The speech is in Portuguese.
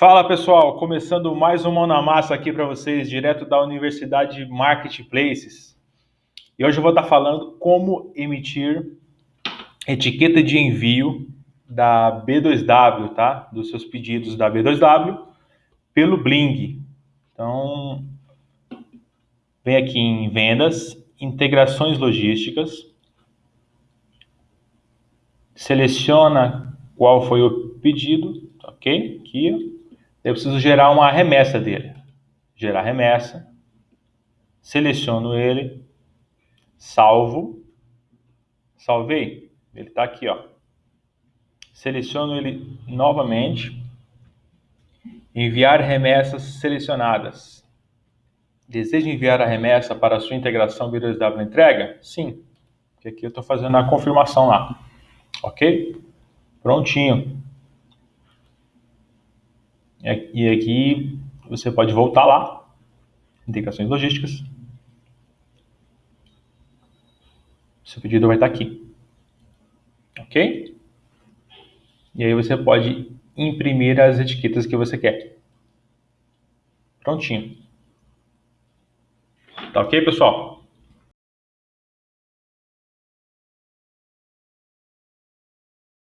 Fala pessoal, começando mais um Mão na Massa aqui para vocês, direto da Universidade Marketplaces. E hoje eu vou estar falando como emitir etiqueta de envio da B2W, tá? Dos seus pedidos da B2W pelo Bling. Então, vem aqui em vendas, integrações logísticas, seleciona qual foi o pedido, ok? Aqui, eu preciso gerar uma remessa dele. Gerar remessa. Seleciono ele. Salvo. Salvei. Ele está aqui, ó. Seleciono ele novamente. Enviar remessas selecionadas. Deseja enviar a remessa para a sua integração B2W entrega? Sim. Porque aqui eu estou fazendo a confirmação lá. Ok? Prontinho. E aqui você pode voltar lá, integrações logísticas. Seu pedido vai estar aqui. Ok? E aí você pode imprimir as etiquetas que você quer. Prontinho. Tá ok, pessoal?